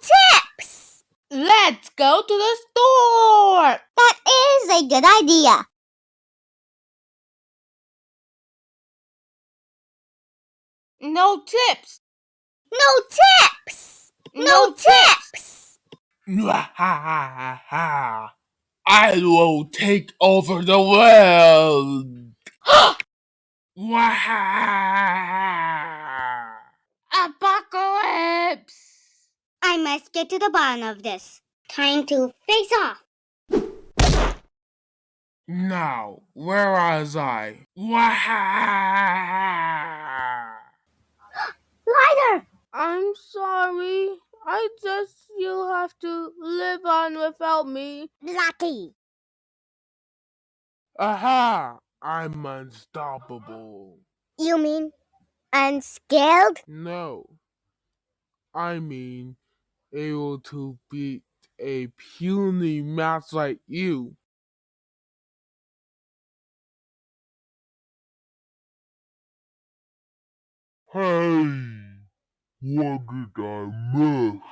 tips! Let's go to the store. That is a good idea. No tips. No tips! No tips! I will take over the world. Apocalypse. I must get to the bottom of this. Time to face off. now, where was I? Lighter! I'm sorry. I just you'll have to live on without me. Lucky. Aha! I'm unstoppable. You mean unscaled? No. I mean, able to beat a puny mouse like you. Hey, what did I miss?